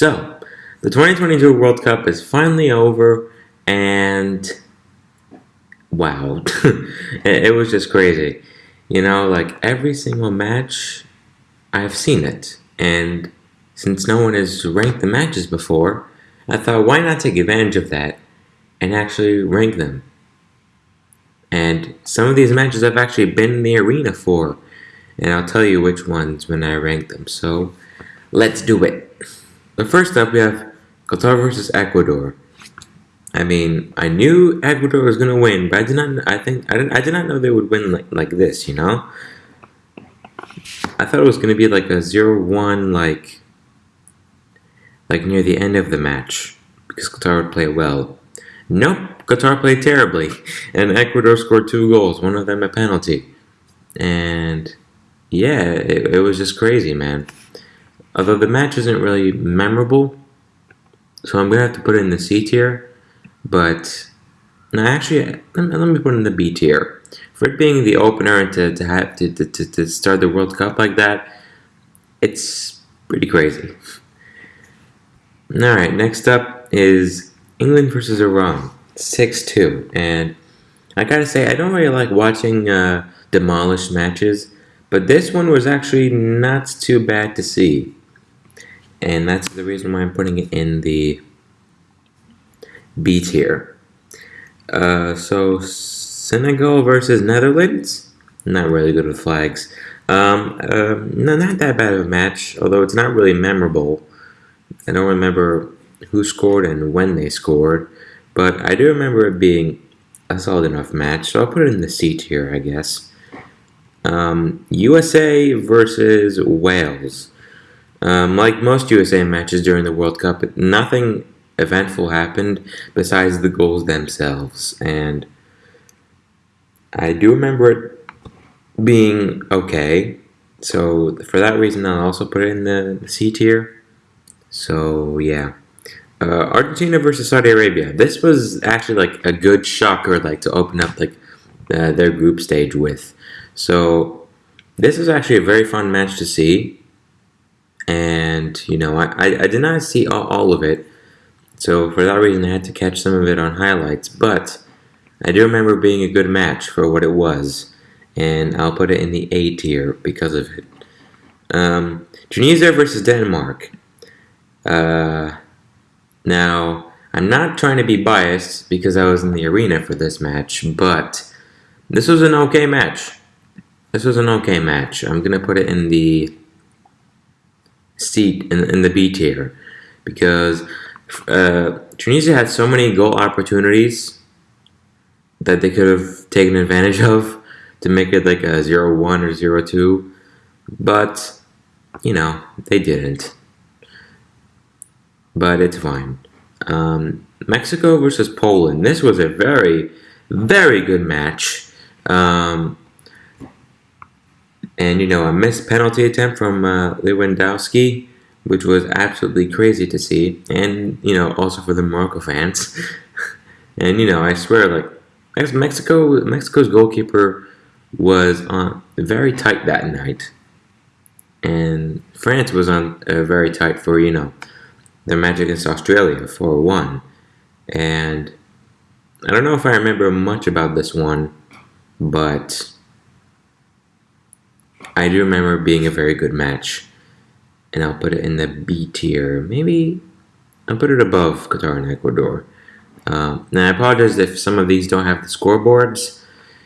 So, the 2022 World Cup is finally over, and wow, it, was just crazy. You know, like every single match, I've seen it, and since no one has ranked the matches before, I thought why not take advantage of that and actually rank them. And some of these matches I've actually been in the arena for, and I'll tell you which ones when I rank them. So, let's do it. But first up, we have Qatar versus Ecuador. I mean, I knew Ecuador was gonna win, but I did not. I think I didn't. I did not know they would win like like this. You know, I thought it was gonna be like a 0-1, like like near the end of the match because Qatar would play well. Nope, Qatar played terribly, and Ecuador scored two goals, one of them a penalty, and yeah, it, it was just crazy, man. Although the match isn't really memorable, so I'm gonna have to put it in the C tier. But no, actually, let me, put it in the B tier. For it being the opener and to, to have to, to, to start the World Cup like that, it's pretty crazy. All right, next up is England versus Iran, six two, and I gotta say I don't really like watching uh, demolished matches, but this one was actually not too bad to see and that's the reason why I'm putting it in the B tier. Uh, so Senegal versus Netherlands, not really good with flags. Um, uh, no, not that bad of a match, although it's not really memorable. I don't remember who scored and when they scored, but I do remember it being a solid enough match, so I'll put it in the C tier, I guess. Um, USA versus Wales. Um, like most USA matches during the World Cup, nothing eventful happened besides the goals themselves. And I do remember it being okay. So for that reason, I'll also put it in the C tier. So yeah. Uh, Argentina versus Saudi Arabia. This was actually like a good shocker, like to open up like uh, their group stage with. So this was actually a very fun match to see and you know I, I, I did not see all, all, of it. So for that reason I had to catch some of it on highlights. But I do remember being a good match for what it was. And I'll put it in the A tier because of it. Um, Tunisia versus Denmark. Uh, now I'm not trying to be biased because I was in the arena for this match but this was an okay match. This was an okay match. I'm gonna put it in the seat in, in the B tier. Because uh, Tunisia had so many goal opportunities that they could have taken advantage of to make it like a 0-1 or 0-2 but you know they didn't. But it's fine. Um, Mexico versus Poland. This was a very very good match. Um, and, you know, a missed penalty attempt from uh, Lewandowski, which was absolutely crazy to see. And, you know, also for the Morocco fans. and, you know, I swear, like, Mexico, Mexico's goalkeeper was on very tight that night. And France was on uh, very tight for, you know, their match against Australia 4-1. And I don't know if I remember much about this one, but I do remember being a very good match. And I'll put it in the B tier. Maybe I'll put it above Qatar and Ecuador. Um, now, I apologize if some of these don't have the scoreboards.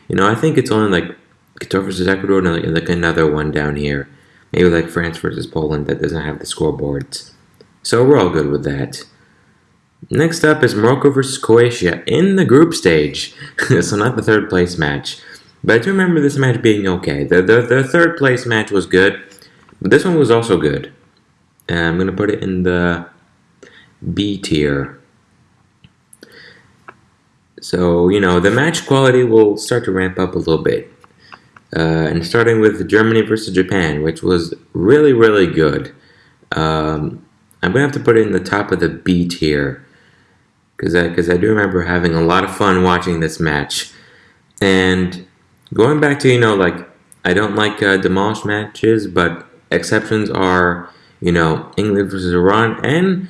You know, I think it's only like Qatar versus Ecuador and like, like another one down here. Maybe like France versus Poland that doesn't have the scoreboards. So we're all good with that. Next up is Morocco versus Croatia in the group stage. so not the third place match. But I do remember this match being okay. The, the, the third place match was good, but this one was also good. And I'm going to put it in the B tier. So, you know, the match quality will start to ramp up a little bit. Uh, and starting with Germany versus Japan, which was really, really good. Um, I'm going to have to put it in the top of the B tier. Because I, cause I do remember having a lot of fun watching this match. And Going back to, you know, like, I don't like uh, demolished matches, but exceptions are, you know, England versus Iran, and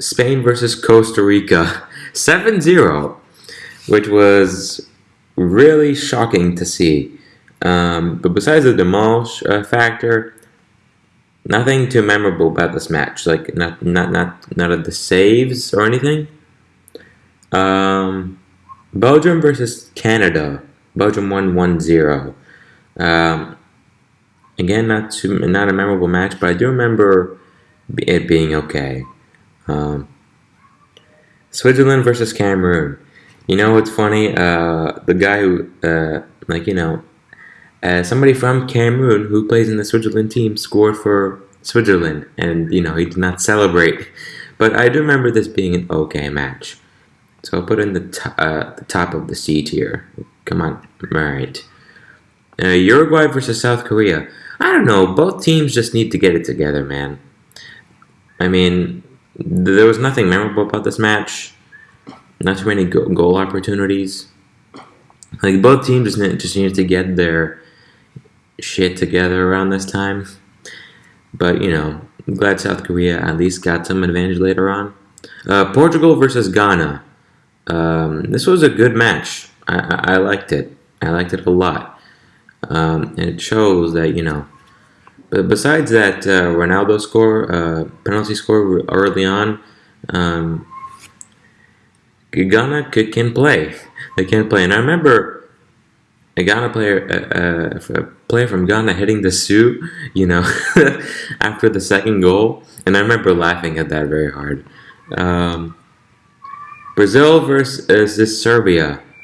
Spain versus Costa Rica 7 0, which was really shocking to see. Um, but besides the demolish uh, factor, nothing too memorable about this match. Like not not not none of the saves or anything. Um, Belgium versus Canada. Belgium won 1-0. Um, again, not too, not a memorable match, but I do remember it being okay. Um, Switzerland versus Cameroon. You know what's funny? Uh, the guy who, uh, like, you know, uh, somebody from Cameroon who plays in the Switzerland team scored for Switzerland, and, you know, he did not celebrate. But I do remember this being an okay match. So I'll put in the, uh, the top of the C tier. Come on. Alright. Uh, Uruguay versus South Korea. I don't know. Both teams just need to get it together, man. I mean, there was nothing memorable about this match. Not too many go goal opportunities. Like both teams just, just needed to get their shit together around this time. But you know, I'm glad South Korea at least got some advantage later on. Uh, Portugal versus Ghana. Um, this was a good match. I, I, liked it. I liked it a lot. Um, and it shows that you know but besides that uh, Ronaldo score, uh, penalty score early on, um, Ghana can play. They can play. And I remember a Ghana player, uh, a player from Ghana hitting the suit, you know, after the second goal. And I remember laughing at that very hard. Um, Brazil versus this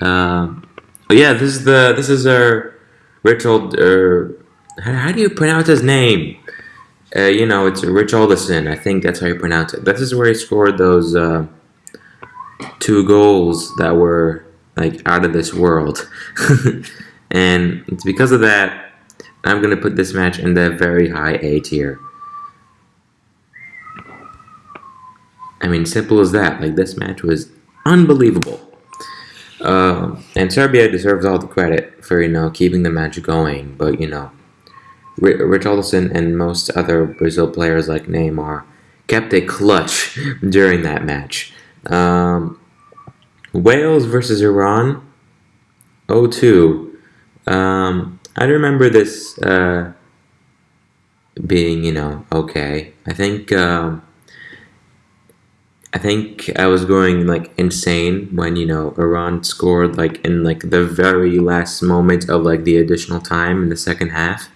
Serbia. Um, yeah, this is the this is our Richard uh, how, do you pronounce his name? Uh, you know, it's Richarlison. I think that's how you pronounce it. This is where he scored those uh, two goals that were like out of this world. and it's because of that I'm going to put this match in the very high A tier. I mean, simple as that. Like, this match was unbelievable. Uh, and Serbia deserves all the credit for, you know, keeping the match going. But, you know, Richarlison and most other Brazil players like Neymar kept a clutch during that match. Um, Wales versus Iran, 0-2. Um, I remember this uh, being, you know, okay. I think um, I think I was going like insane when you know Iran scored like in like the very last moment of like the additional time in the second half.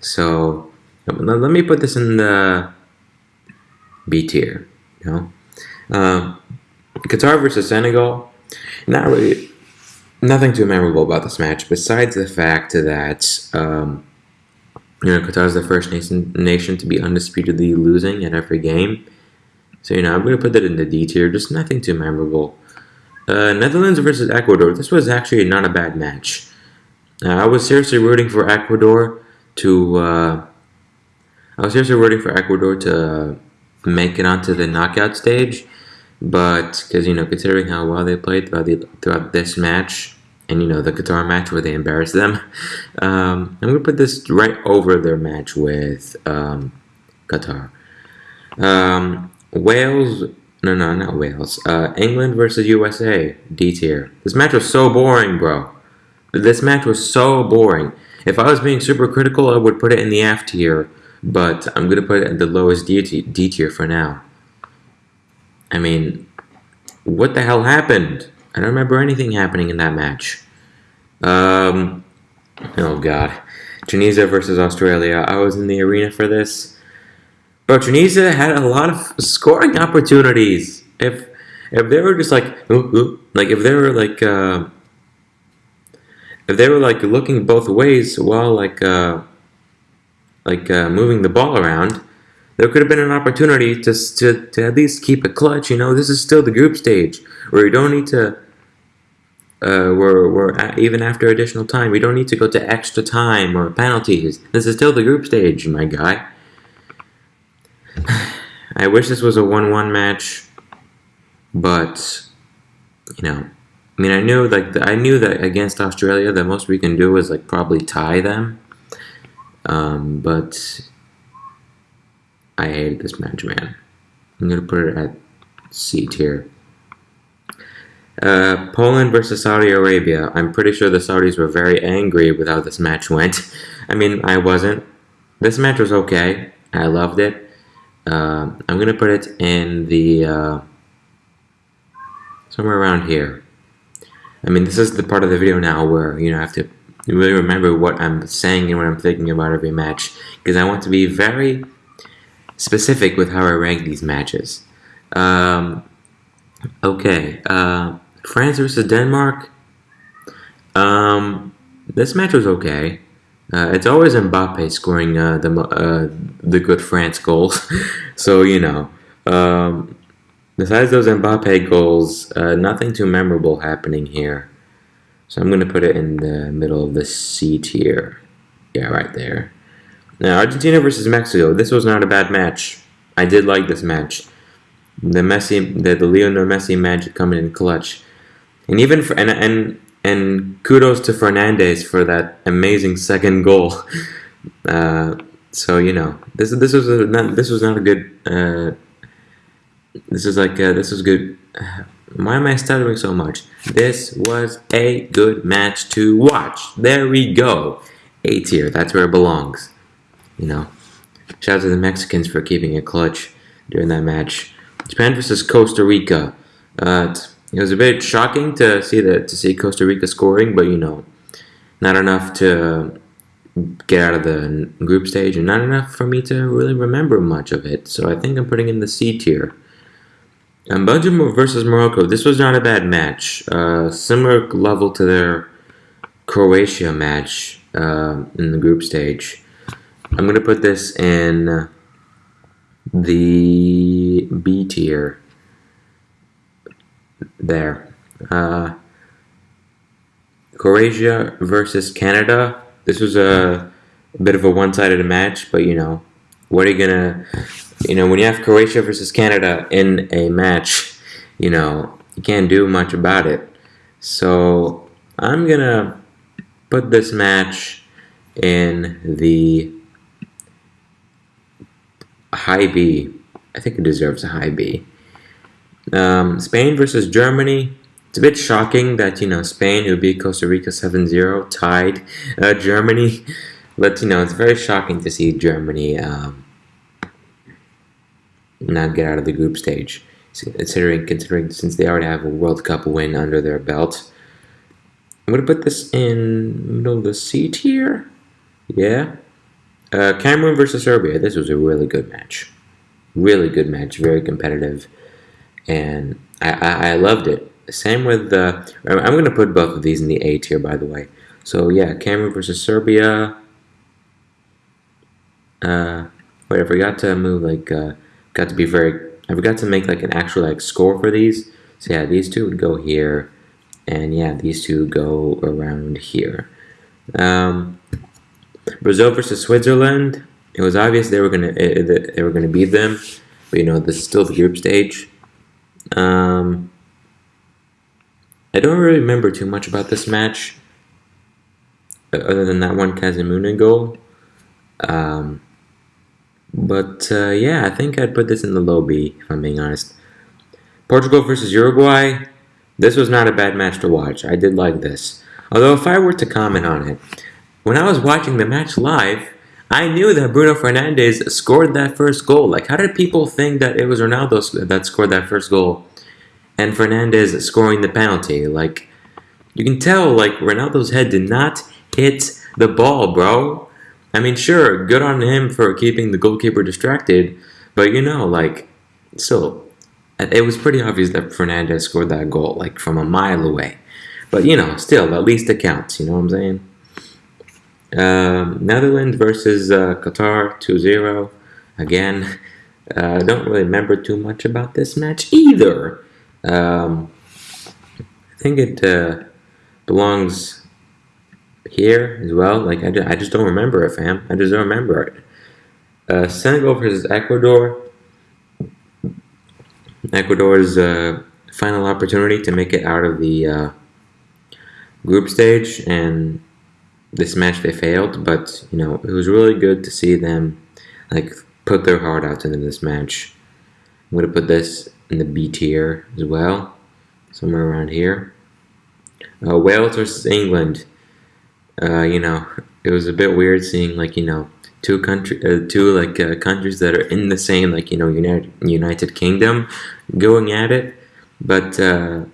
So let me put this in the B tier. You know, uh, Qatar versus Senegal. Not really, nothing too memorable about this match besides the fact that um, you know Qatar is the first nation nation to be undisputedly losing at every game. So you know I'm going to put that in the D tier. Just nothing too memorable. Uh, Netherlands versus Ecuador. This was actually not a bad match. Uh, I was seriously rooting for Ecuador to uh, I was seriously rooting for Ecuador to make it onto the knockout stage, but because you know considering how well they played throughout the throughout this match and you know the Qatar match where they embarrassed them, um, I'm gonna put this right over their match with um, Qatar. Um, Wales, no, no, not Wales. Uh, England versus USA, D tier. This match was so boring, bro. This match was so boring. If I was being super critical, I would put it in the F tier, but I'm to put it at the lowest D, D tier for now. I mean, what the hell happened? I don't remember anything happening in that match. Um, oh god. Tunisia versus Australia. I was in the arena for this. But Tunisia had a lot of scoring opportunities. If if they were just like, ooh, ooh, like if they were like, uh, if they were like looking both ways while like uh, like uh, moving the ball around, there could have been an opportunity to, to to at least keep it clutch. You know, this is still the group stage where you don't need to. Uh, we're, we're at, even after additional time, we don't need to go to extra time or penalties. This is still the group stage, my guy. I wish this was a 1-1 match, but, you know, I mean, I knew like I knew that against Australia, the most we can do is like probably tie them. Um, but I hated this match, man. I'm gonna put it at C tier. Uh, Poland versus Saudi Arabia. I'm pretty sure the Saudis were very angry with how this match went. I mean, I wasn't. This match was okay. I loved it. Uh, I'm gonna put it in the uh, somewhere around here. I mean, this is the part of the video now where you know I have to really remember what I'm saying and what I'm thinking about every match because I want to be very specific with how I rank these matches. Um, okay, uh, France versus Denmark. Um, this match was okay. Uh, it's always Mbappe scoring uh, the uh, the good France goals, so you know. Um, besides those Mbappe goals, uh, nothing too memorable happening here. So I'm going to put it in the middle of the C tier. Yeah, right there. Now, Argentina versus Mexico. This was not a bad match. I did like this match. The Messi, the, the Lionel Messi magic coming in clutch, and even for and and and kudos to Fernandes for that amazing second goal. Uh, so you know this this was a, not this was not a good. Uh, this is like uh, this was good. Why am I stuttering so much? This was a good match to watch. There we go. A tier. That's where it belongs. You know. Shout out to the Mexicans for keeping it clutch during that match. Japan versus Costa Rica. Uh, it was a bit shocking to see that to see Costa Rica scoring, but you know, not enough to get out of the group stage, and not enough for me to really remember much of it. So I think I'm putting in the C tier. And Belgium versus Morocco. This was not a bad match. Uh, similar level to their Croatia match uh, in the group stage. I'm gonna put this in the B tier there. Uh, Croatia versus Canada. This was a, a bit of a one-sided match, but you know, what are you gonna, you know, when you have Croatia versus Canada in a match, you know, you can't do much about it. So I'm gonna put this match in the high B. I think it deserves a high B. Um, Spain versus Germany. It's a bit shocking that, you know, Spain, who beat Costa Rica 7-0, tied uh, Germany. But, you know, it's very shocking to see Germany um, not get out of the group stage. Considering, considering since they already have a World Cup win under their belt. I'm going to put this in middle of the C tier. Yeah. Uh, Cameroon versus Serbia. This was a really good match. Really good match. Very competitive and I, I, I loved it. Same with the. I'm going to put both of these in the A tier, by the way. So yeah, Cameroon versus Serbia. Uh, wait, I forgot to move like. Uh, got to be very. I forgot to make like an actual like score for these. So yeah, these two would go here, and yeah, these two go around here. Um, Brazil versus Switzerland. It was obvious they were gonna they were gonna beat them, but you know this is still the group stage. Um, I don't really remember too much about this match, other than that one Casemiro goal. Um, but uh, yeah, I think I'd put this in the low B, if I'm being honest. Portugal versus Uruguay. This was not a bad match to watch. I did like this. Although if I were to comment on it, when I was watching the match live, I knew that Bruno Fernandes scored that first goal. Like, how did people think that it was Ronaldo that scored that first goal and Fernandes scoring the penalty? Like, you can tell, like, Ronaldo's head did not hit the ball, bro. I mean, sure, good on him for keeping the goalkeeper distracted, but you know, like, still, it was pretty obvious that Fernandes scored that goal, like, from a mile away. But, you know, still, at least it counts, you know what I'm saying? Um, Netherlands versus uh, Qatar 2-0. Again, uh, I uh, don't really remember too much about this match either. Um, I think it uh, belongs here as well. Like I, I just don't remember it, fam. I just don't remember it. Uh, Senegal versus Ecuador. Ecuador's uh, final opportunity to make it out of the uh, group stage, and this match they failed. But you know, it was really good to see them like put their heart out in this match. I'm gonna put this in the B tier as well, somewhere around here. Uh, Wales versus England. Uh, you know, it was a bit weird seeing like you know two country, uh, two like uh, countries that are in the same like you know United United Kingdom going at it, but uh,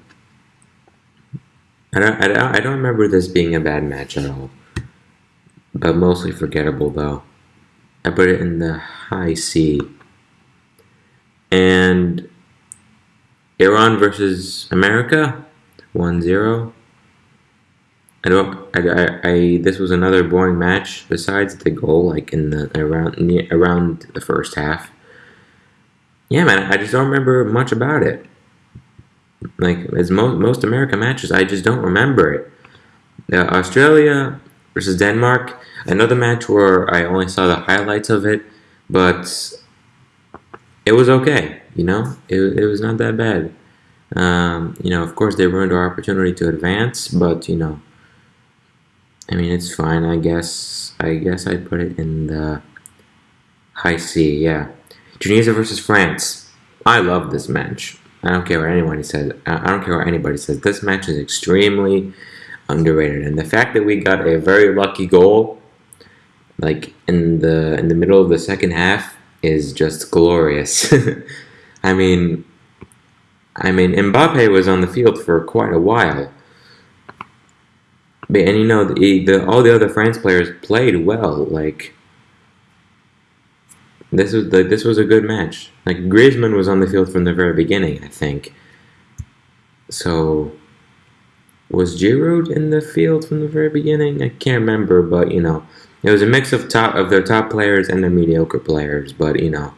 I don't I don't remember this being a bad match at all, but mostly forgettable though. I put it in the high C. And Iran versus America, 1-0. I don't. I, I, I, This was another boring match. Besides the goal, like in the around around the first half. Yeah, man. I just don't remember much about it. Like as most most American matches, I just don't remember it. Uh, Australia versus Denmark. Another match where I only saw the highlights of it, but it was okay. You know, it it was not that bad. Um, you know, of course, they ruined our opportunity to advance, but you know I mean, it's fine. I guess. I guess I put it in the high C. Yeah, Tunisia versus France. I love this match. I don't care what anybody says. I don't care what anybody says. This match is extremely underrated, and the fact that we got a very lucky goal, like in the in the middle of the second half, is just glorious. I mean, I mean, Mbappe was on the field for quite a while and you know the, the all the other France players played well. Like this was the, this was a good match. Like Griezmann was on the field from the very beginning, I think. So was Giroud in the field from the very beginning? I can't remember, but you know, it was a mix of top of their top players and their mediocre players. But you know,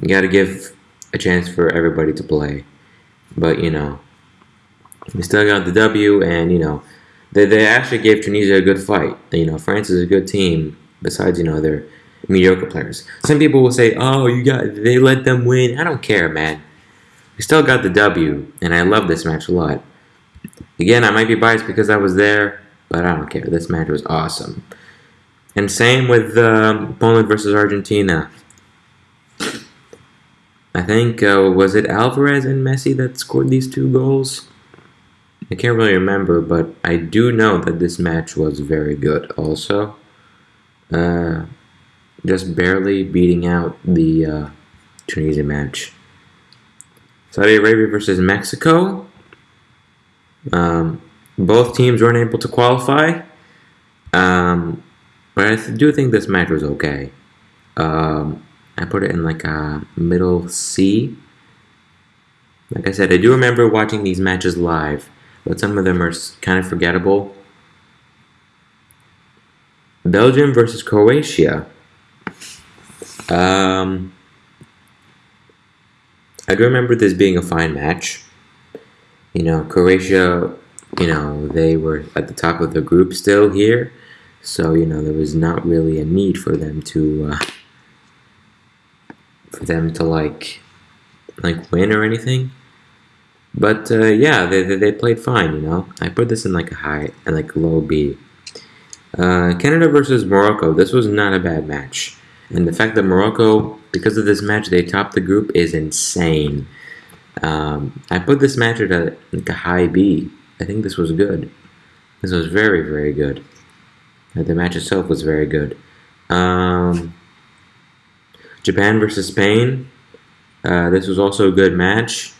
you got to give a chance for everybody to play. But you know, we still got the W, and you know, they, they actually gave Tunisia a good fight. You know, France is a good team. Besides, you know, their mediocre players. Some people will say, "Oh, you got they let them win." I don't care, man. We still got the W, and I love this match a lot. Again, I might be biased because I was there, but I don't care. This match was awesome. And same with um, Poland versus Argentina. I think uh, was it Alvarez and Messi that scored these two goals. I can't really remember, but I do know that this match was very good also. Uh, just barely beating out the uh, Tunisia match. Saudi Arabia versus Mexico. Um, both teams weren't able to qualify. Um, but I do think this match was okay. Um, I put it in like a middle C. Like I said, I do remember watching these matches live but some of them are kind of forgettable. Belgium versus Croatia. Um, I do remember this being a fine match. You know, Croatia, you know, they were at the top of the group still here. So, you know, there was not really a need for them to, uh, for them to like, like win or anything. But uh, yeah, they, they, they, played fine, you know. I put this in like a high and like low B. Uh, Canada versus Morocco. This was not a bad match. And the fact that Morocco, because of this match, they topped the group is insane. Um, I put this match at a, like a high B. I think this was good. This was very, very good. The match itself was very good. Um, Japan versus Spain. Uh, this was also a good match.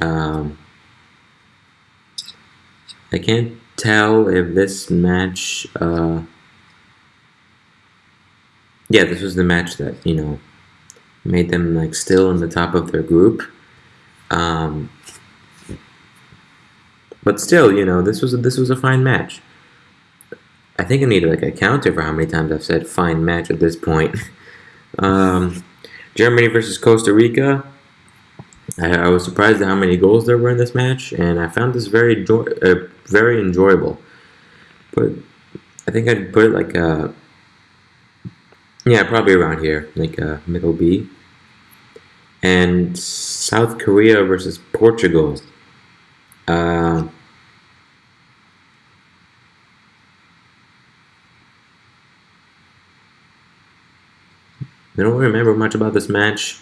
Um, I can't tell if this match. Uh, yeah, this was the match that you know made them like still in the top of their group. Um, but still, you know, this was a, this was a fine match. I think I need like a counter for how many times I've said fine match at this point. um, Germany versus Costa Rica. I, I, was surprised at how many goals there were in this match, and I found this very uh, very enjoyable. But I think I'd put it like a yeah, probably around here, like a middle B. And South Korea versus Portugal. Uh, I don't remember much about this match.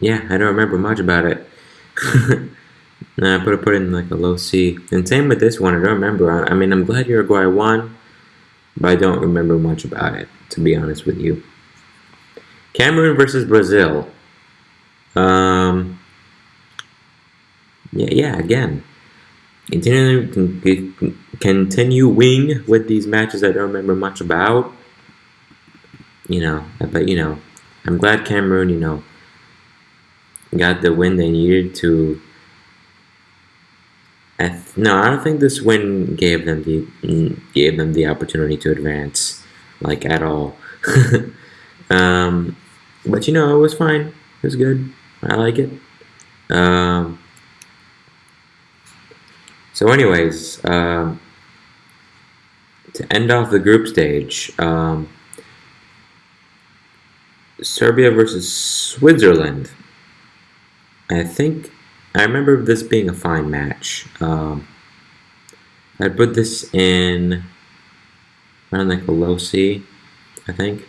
Yeah, I don't remember much about it. I put it put in like a low C. And same with this one. I don't remember. I, I mean, I'm glad Uruguay won, but I don't remember much about it. To be honest with you. Cameroon versus Brazil. Um. Yeah, yeah. Again, continuing continuing with these matches I don't remember much about. You know, but you know, I'm glad Cameroon. You know got the win they needed to. Th- no, I don't think this win gave them the gave them the opportunity to advance, like at all. um, but you know, it was fine. It was good. I like it. Um, so, anyways, um, to end off the group stage, um, Serbia versus Switzerland. I think I remember this being a fine match. Um, I put this in around like a low C, I think.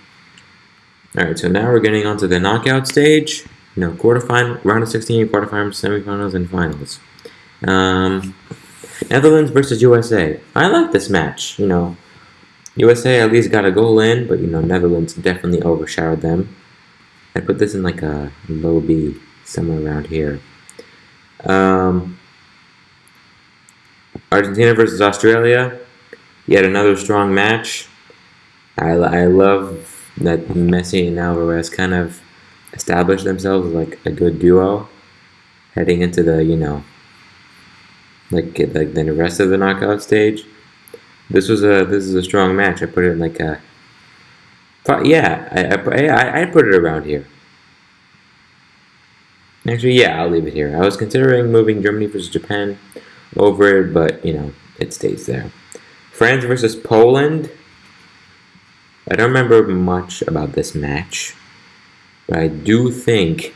Alright, so now we're getting onto the knockout stage. You know, quarterfinal, round of 16, quarterfinals, semifinals, and finals. Um, Netherlands versus USA. I like this match. You know, USA at least got a goal in, but you know, Netherlands definitely overshadowed them. I put this in like a low B somewhere around here. Um, Argentina versus Australia, yet another strong match. I, I love that Messi and Alvarez kind of established themselves like a good duo heading into the, you know, like like the rest of the knockout stage. This was a this is a strong match. I put it in like a yeah, I I I put it around here. Actually, yeah, I'll leave it here. I was considering moving Germany versus Japan over it, but, you know, it stays there. France versus Poland. I don't remember much about this match, but I do think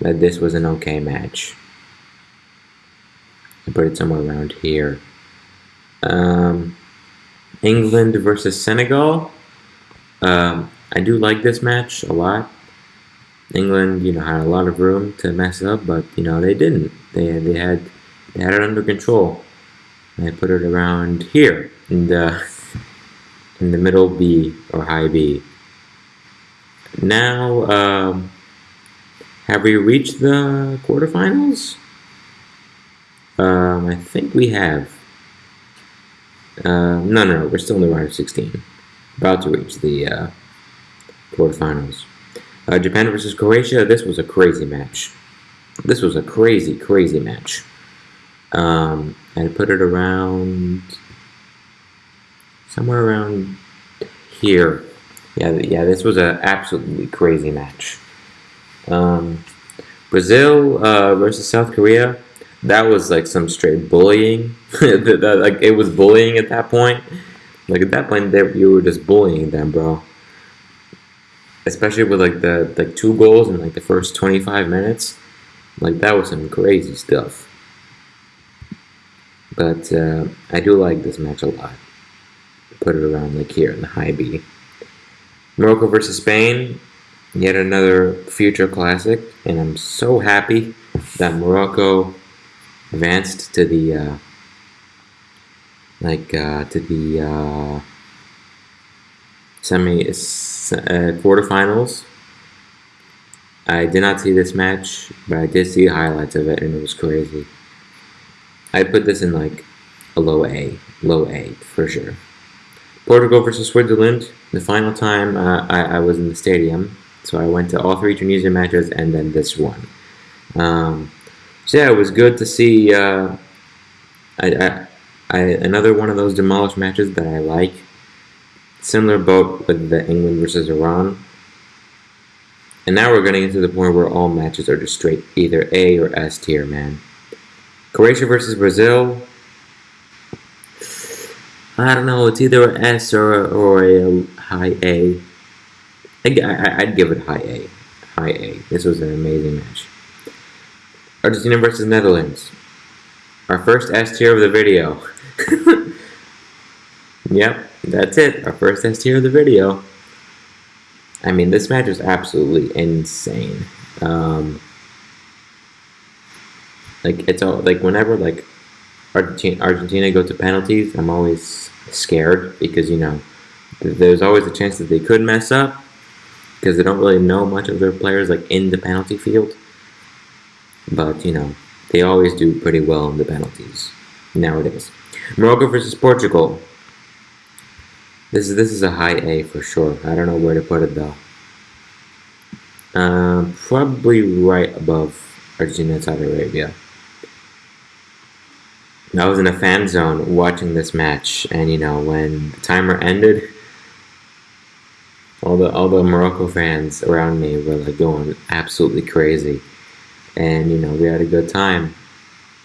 that this was an okay match. I put it somewhere around here. Um, England versus Senegal. Um, I do like this match a lot. England, you know, had a lot of room to mess up, but you know they didn't. They they had they had it under control. And put it around here in the in the middle B or high B. Now, um, have we reached the quarterfinals? Um, I think we have. Uh, no, no, no, we're still in the round of 16. About to reach the uh, quarterfinals. Uh, Japan versus Croatia, this was a crazy match. This was a crazy, crazy match. Um, and put it around somewhere around here. Yeah, yeah, this was an absolutely crazy match. Um, Brazil uh, versus South Korea, that was like some straight bullying. like it was bullying at that point. Like at that point, they, you were just bullying them, bro especially with like the like two goals in like the first 25 minutes like that was some crazy stuff. But uh, I do like this match a lot. Put it around like here in the high B. Morocco versus Spain yet another future classic and I'm so happy that Morocco advanced to the uh, like uh, to the uh, semi uh, quarterfinals. I did not see this match, but I did see highlights of it, and it was crazy. I put this in like a low A, low A for sure. Portugal versus Switzerland. The final time uh, I, I, was in the stadium, so I went to all three Tunisian matches and then this one. Um, so yeah, it was good to see. Uh, I, I, I, another one of those demolished matches that I like. Similar boat with the England versus Iran. And now we're getting into the point where all matches are just straight either A or S tier, man. Croatia versus Brazil. I don't know. It's either an S or, or a um, high A. I'd give it high A. High A. This was an amazing match. Argentina versus Netherlands. Our first S tier of the video. yep, that's it. Our first S tier of the video. I mean, this match is absolutely insane. Um, like it's all like whenever like Argentina Argentina go to penalties, I'm always scared because you know there's always a chance that they could mess up because they don't really know much of their players like in the penalty field. But you know they always do pretty well in the penalties nowadays. Morocco versus Portugal. This is this is a high A for sure. I don't know where to put it though. Uh, probably right above Argentina and Saudi Arabia. I was in a fan zone watching this match, and you know when the timer ended, all the all the Morocco fans around me were like going absolutely crazy, and you know we had a good time,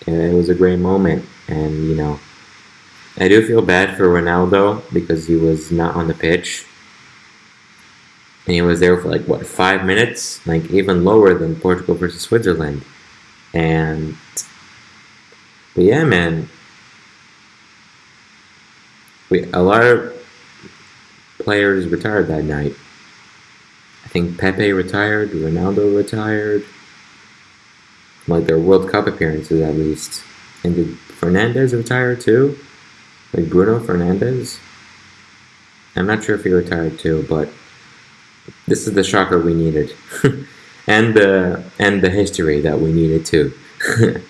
and it was a great moment, and you know I do feel bad for Ronaldo because he was not on the pitch, and he was there for like what five minutes, like even lower than Portugal versus Switzerland, and but yeah, man. We a lot of players retired that night. I think Pepe retired, Ronaldo retired. Like their World Cup appearances at least. And did Fernandes retire too? Like Bruno Fernandes? I'm not sure if he retired too, but this is the shocker we needed. and the and the history that we needed too.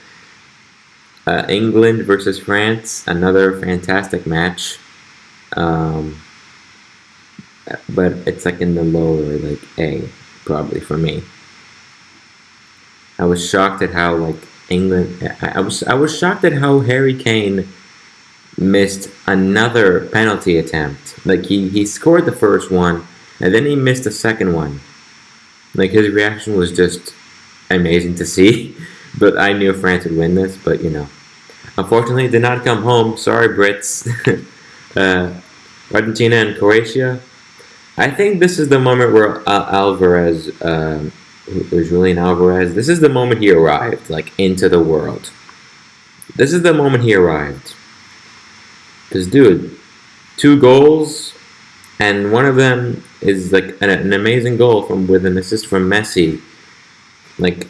Uh, England versus France, another fantastic match. Um, but it's like in the lower, like A, probably for me. I was shocked at how like England. I was I was shocked at how Harry Kane missed another penalty attempt. Like he he scored the first one, and then he missed the second one. Like his reaction was just amazing to see. But I knew France would win this. But you know, Unfortunately, did not come home. Sorry, Brits. uh, Argentina and Croatia. I think this is the moment where uh, Alvarez, uh, Julian Alvarez, this is the moment he arrived, like, into the world. This is the moment he arrived. Because, dude, two goals, and one of them is, like, an, an amazing goal from with an assist from Messi. Like,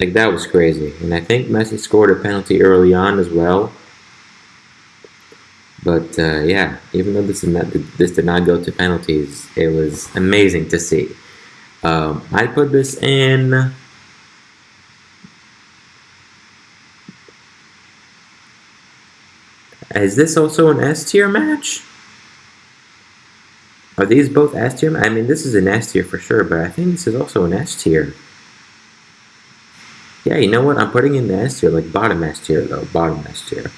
like that was crazy. And I think Messi scored a penalty early on as well. But uh, yeah, even though this did, not, this did not go to penalties, it was amazing to see. Um, I put this in. Is this also an S tier match? Are these both S tier? I mean, this is an S tier for sure, but I think this is also an S tier. Yeah, you know what? I'm putting in the S tier, like bottom S tier though, bottom S tier.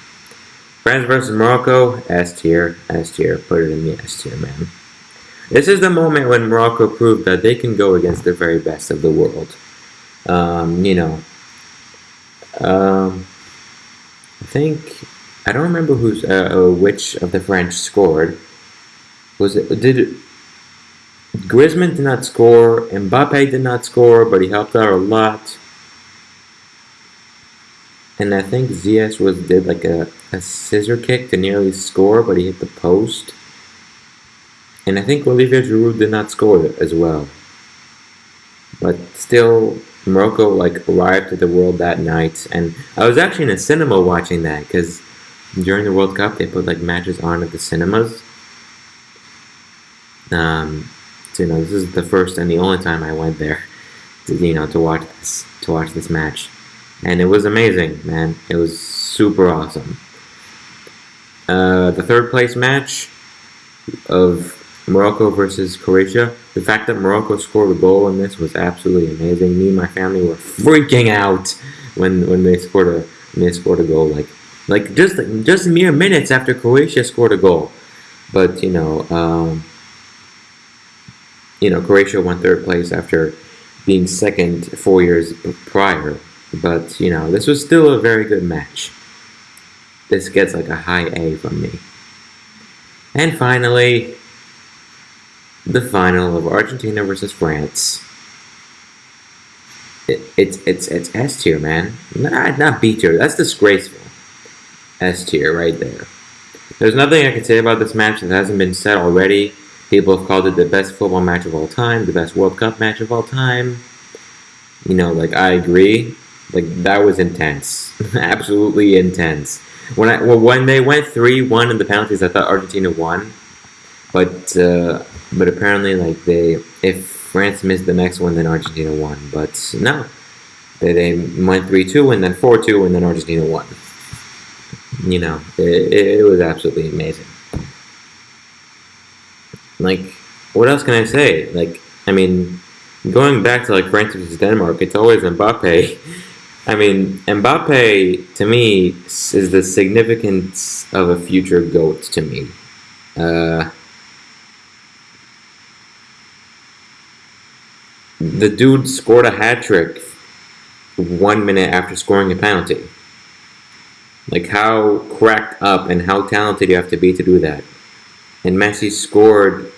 France versus Morocco, S tier, S tier. Put it in the S tier, man. This is the moment when Morocco proved that they can go against the very best of the world. Um, you know, um, I think I don't remember who's uh, uh, which of the French scored. Was it did Griezmann did not score, Mbappe did not score, but he helped out a lot and I think Ziyech was did like a, a scissor kick to nearly score, but he hit the post. And I think Olivier Giroud did not score as well. But still, Morocco like arrived to the world that night, and I was actually in a cinema watching that because during the World Cup they put like matches on at the cinemas. Um, so you know this is the first and the only time I went there, to, you know, to watch this to watch this match and it was amazing, man. It was super awesome. Uh, the third place match of Morocco versus Croatia. The fact that Morocco scored a goal in this was absolutely amazing. Me and my family were freaking out when when they scored a when they scored a goal. Like like just just mere minutes after Croatia scored a goal. But you know, um, you know, Croatia won third place after being second four years prior. But, you know, this was still a very good match. This gets like a high A from me. And finally, the final of Argentina versus France. it, it's it's it's S tier, man. Not not B tier. That's disgraceful. S tier right there. There's nothing I can say about this match that hasn't been said already. People have called it the best football match of all time, the best World Cup match of all time. You know, like I agree. Like that was intense, absolutely intense. When I well, when they went three one in the penalties, I thought Argentina won, but uh, but apparently like they if France missed the next one, then Argentina won. But no, they, they went three two and then four two and then Argentina won. You know, it, it was absolutely amazing. Like, what else can I say? Like, I mean, going back to like France versus Denmark, it's always Mbappe. I mean, Mbappe to me is the significance of a future goat to me. Uh, the dude scored a hat trick one minute after scoring a penalty. Like how cracked up and how talented you have to be to do that. And Messi scored.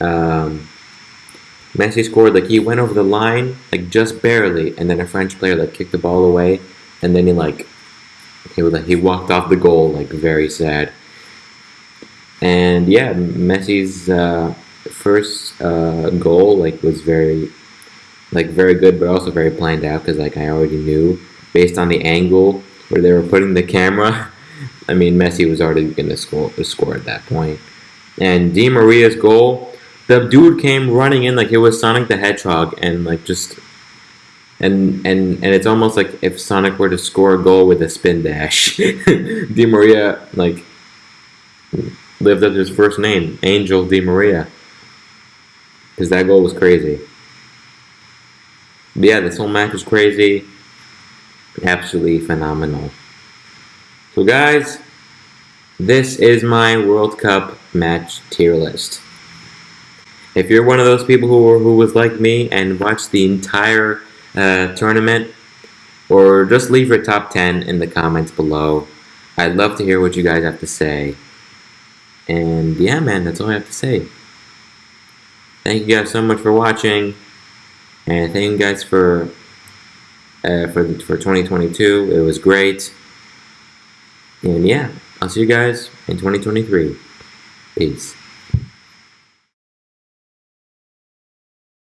Um, Messi scored like he went over the line like just barely, and then a French player like kicked the ball away, and then he like he was like he walked off the goal like very sad. And yeah, Messi's uh, first uh, goal like was very like very good, but also very planned out because like I already knew based on the angle where they were putting the camera. I mean, Messi was already going to score score at that point. And Di Maria's goal the dude came running in like it was Sonic the Hedgehog and like just and and and it's almost like if Sonic were to score a goal with a spin dash. Di Maria like lived up to his first name, Angel Di Maria. Because that goal was crazy. But yeah, this whole match was crazy. Absolutely phenomenal. So guys, this is my World Cup match tier list. If you're one of those people who, who was like me and watched the entire uh, tournament, or just leave your top 10 in the comments below. I'd love to hear what you guys have to say. And yeah, man, that's all I have to say. Thank you guys so much for watching. And thank you guys for uh, for for 2022. It was great. And yeah, I'll see you guys in 2023. Peace.